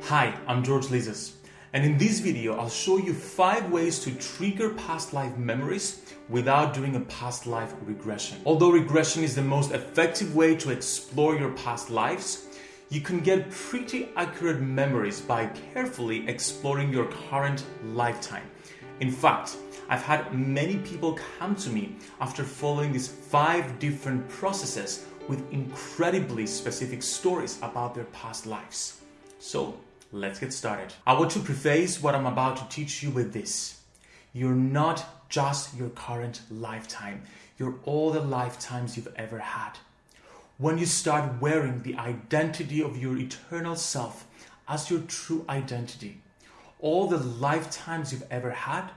Hi, I'm George Lizos, and in this video I'll show you 5 ways to trigger past life memories without doing a past life regression. Although regression is the most effective way to explore your past lives, you can get pretty accurate memories by carefully exploring your current lifetime. In fact, I've had many people come to me after following these five different processes with incredibly specific stories about their past lives. So let's get started. I want to preface what I'm about to teach you with this. You're not just your current lifetime, you're all the lifetimes you've ever had. When you start wearing the identity of your eternal self as your true identity, all the lifetimes you've ever had,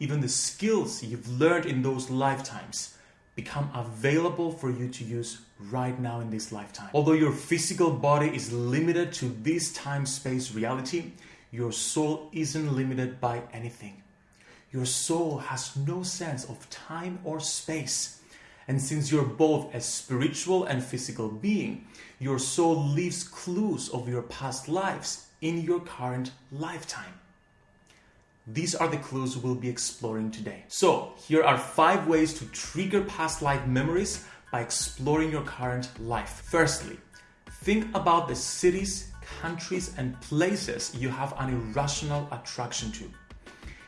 even the skills you've learned in those lifetimes, become available for you to use right now in this lifetime. Although your physical body is limited to this time space reality, your soul isn't limited by anything. Your soul has no sense of time or space. And since you're both a spiritual and physical being, your soul leaves clues of your past lives in your current lifetime. These are the clues we'll be exploring today. So, here are five ways to trigger past life memories by exploring your current life. Firstly, think about the cities, countries, and places you have an irrational attraction to.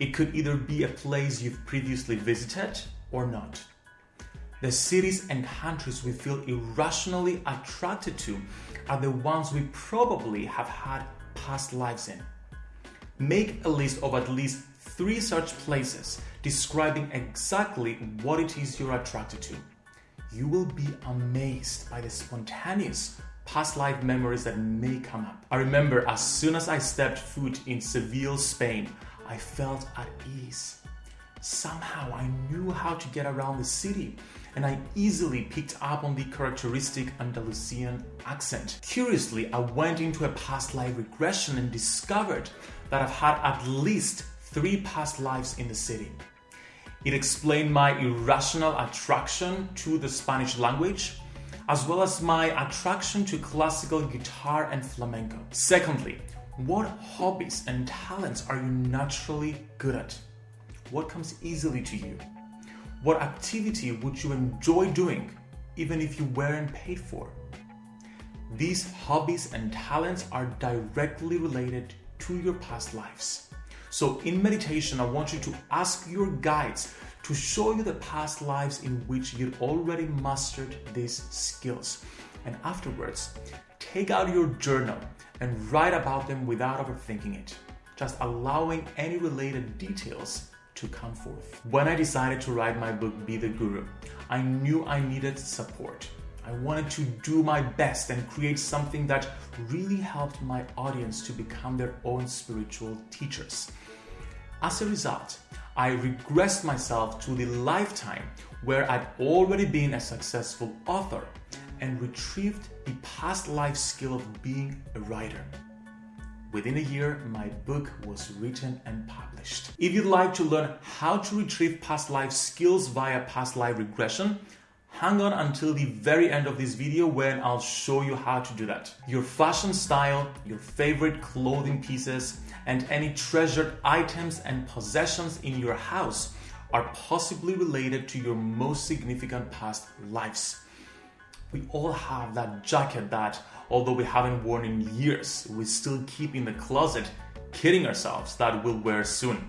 It could either be a place you've previously visited or not. The cities and countries we feel irrationally attracted to are the ones we probably have had past lives in. Make a list of at least three such places describing exactly what it is you're attracted to. You will be amazed by the spontaneous past life memories that may come up. I remember as soon as I stepped foot in Seville, Spain, I felt at ease. Somehow I knew how to get around the city and I easily picked up on the characteristic Andalusian accent. Curiously, I went into a past life regression and discovered that I've had at least three past lives in the city. It explained my irrational attraction to the Spanish language, as well as my attraction to classical guitar and flamenco. Secondly, what hobbies and talents are you naturally good at? What comes easily to you? What activity would you enjoy doing even if you weren't paid for? These hobbies and talents are directly related to your past lives. So, in meditation, I want you to ask your guides to show you the past lives in which you'd already mastered these skills. And afterwards, take out your journal and write about them without overthinking it, just allowing any related details to come forth. When I decided to write my book, Be the Guru, I knew I needed support. I wanted to do my best and create something that really helped my audience to become their own spiritual teachers. As a result, I regressed myself to the lifetime where I'd already been a successful author and retrieved the past life skill of being a writer. Within a year, my book was written and published. If you'd like to learn how to retrieve past life skills via past life regression, hang on until the very end of this video when I'll show you how to do that. Your fashion style, your favorite clothing pieces, and any treasured items and possessions in your house are possibly related to your most significant past lives. We all have that jacket that, although we haven't worn in years, we still keep in the closet, kidding ourselves that we'll wear soon.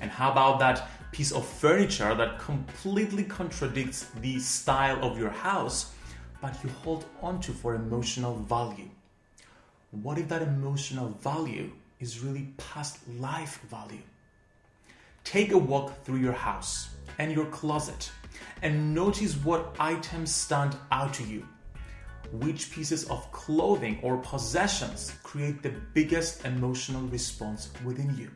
And how about that piece of furniture that completely contradicts the style of your house, but you hold onto for emotional value? What if that emotional value is really past life value? Take a walk through your house and your closet and notice what items stand out to you. Which pieces of clothing or possessions create the biggest emotional response within you?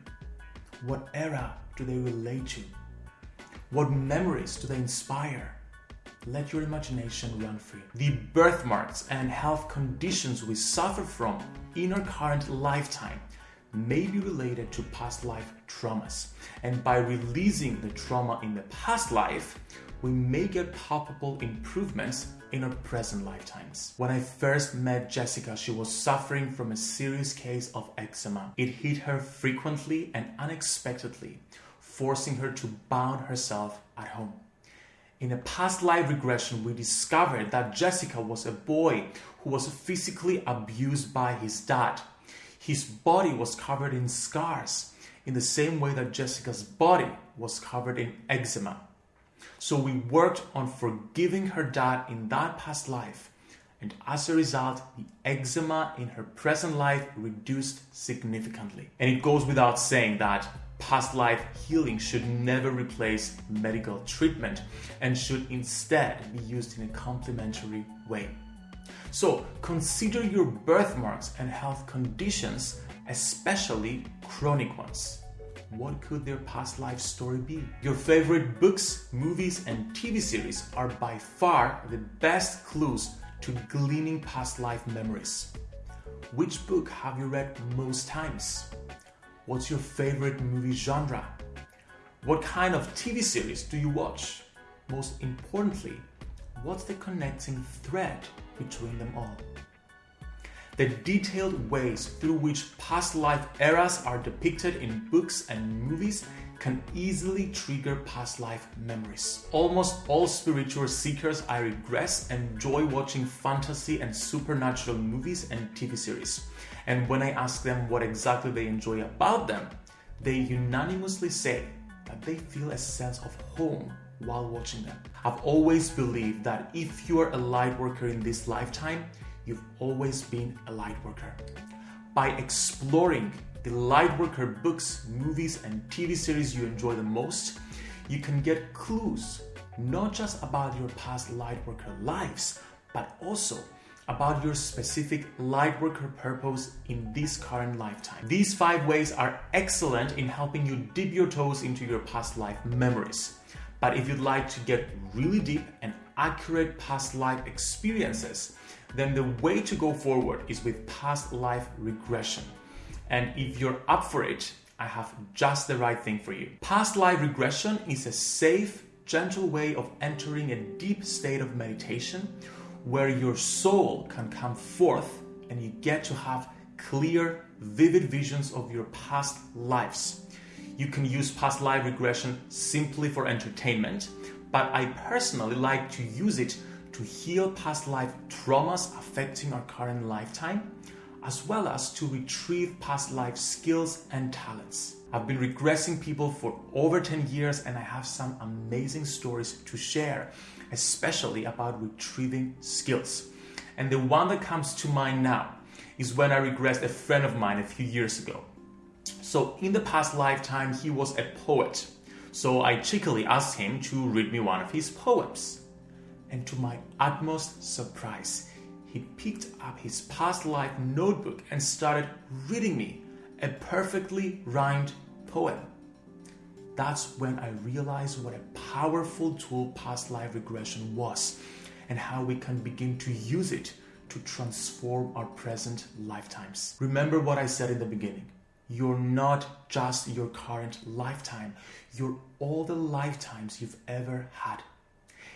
What era do they relate to? What memories do they inspire? Let your imagination run free. The birthmarks and health conditions we suffer from in our current lifetime may be related to past life traumas. And by releasing the trauma in the past life, we may get palpable improvements in our present lifetimes. When I first met Jessica, she was suffering from a serious case of eczema. It hit her frequently and unexpectedly, forcing her to bound herself at home. In a past life regression, we discovered that Jessica was a boy who was physically abused by his dad. His body was covered in scars in the same way that Jessica's body was covered in eczema. So we worked on forgiving her dad in that past life. And as a result, the eczema in her present life reduced significantly. And it goes without saying that past life healing should never replace medical treatment and should instead be used in a complementary way. So consider your birthmarks and health conditions, especially chronic ones what could their past life story be? Your favorite books, movies, and TV series are by far the best clues to gleaning past life memories. Which book have you read most times? What's your favorite movie genre? What kind of TV series do you watch? Most importantly, what's the connecting thread between them all? the detailed ways through which past life eras are depicted in books and movies can easily trigger past life memories. Almost all spiritual seekers I regress enjoy watching fantasy and supernatural movies and TV series. And when I ask them what exactly they enjoy about them, they unanimously say that they feel a sense of home while watching them. I've always believed that if you are a light worker in this lifetime, you've always been a light worker. By exploring the light worker books, movies, and TV series you enjoy the most, you can get clues not just about your past light worker lives, but also about your specific light worker purpose in this current lifetime. These five ways are excellent in helping you dip your toes into your past life memories. But if you'd like to get really deep and accurate past life experiences, then the way to go forward is with past life regression. And if you're up for it, I have just the right thing for you. Past life regression is a safe, gentle way of entering a deep state of meditation where your soul can come forth and you get to have clear, vivid visions of your past lives. You can use past life regression simply for entertainment, but I personally like to use it to heal past life traumas affecting our current lifetime, as well as to retrieve past life skills and talents. I've been regressing people for over 10 years and I have some amazing stories to share, especially about retrieving skills. And the one that comes to mind now is when I regressed a friend of mine a few years ago. So, in the past lifetime, he was a poet. So, I cheekily asked him to read me one of his poems and to my utmost surprise, he picked up his past life notebook and started reading me a perfectly rhymed poem. That's when I realized what a powerful tool past life regression was and how we can begin to use it to transform our present lifetimes. Remember what I said in the beginning. You're not just your current lifetime, you're all the lifetimes you've ever had.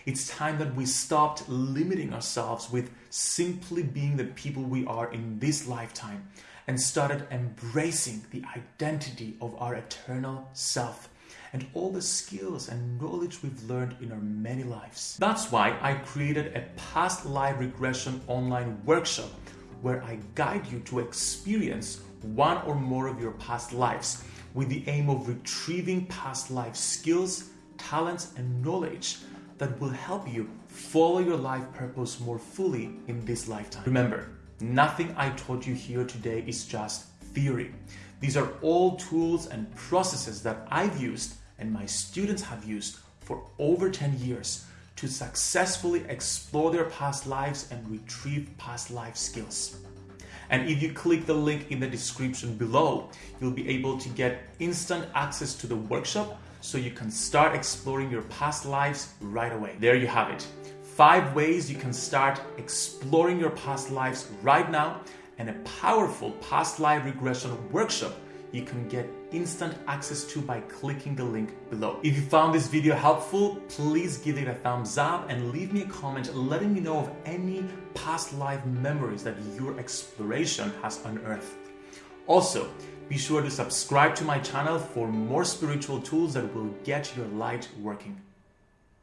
It's time that we stopped limiting ourselves with simply being the people we are in this lifetime and started embracing the identity of our eternal self and all the skills and knowledge we've learned in our many lives. That's why I created a past life regression online workshop where I guide you to experience one or more of your past lives with the aim of retrieving past life skills, talents, and knowledge that will help you follow your life purpose more fully in this lifetime. Remember, nothing I taught you here today is just theory. These are all tools and processes that I've used and my students have used for over 10 years to successfully explore their past lives and retrieve past life skills. And if you click the link in the description below, you'll be able to get instant access to the workshop so you can start exploring your past lives right away. There you have it. Five ways you can start exploring your past lives right now, and a powerful past life regression workshop you can get instant access to by clicking the link below. If you found this video helpful, please give it a thumbs up and leave me a comment letting me know of any past life memories that your exploration has unearthed. Also, be sure to subscribe to my channel for more spiritual tools that will get your light working.